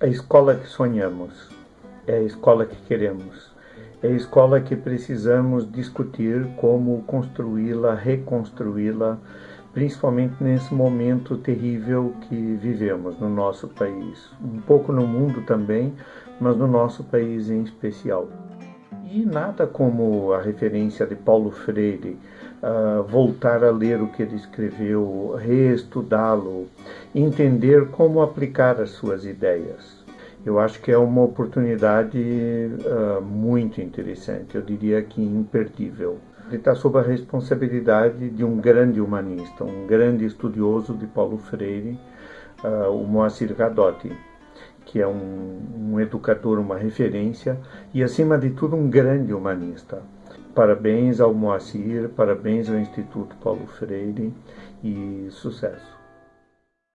A escola que sonhamos é a escola que queremos. É a escola que precisamos discutir como construí-la, reconstruí-la, principalmente nesse momento terrível que vivemos no nosso país. Um pouco no mundo também, mas no nosso país em especial. E nada como a referência de Paulo Freire, uh, voltar a ler o que ele escreveu, reestudá-lo, entender como aplicar as suas ideias. Eu acho que é uma oportunidade uh, muito interessante, eu diria que imperdível. Ele está sob a responsabilidade de um grande humanista, um grande estudioso de Paulo Freire, uh, o Moacir Gadotti, que é um, um educador, uma referência e, acima de tudo, um grande humanista. Parabéns ao Moacir, parabéns ao Instituto Paulo Freire e sucesso.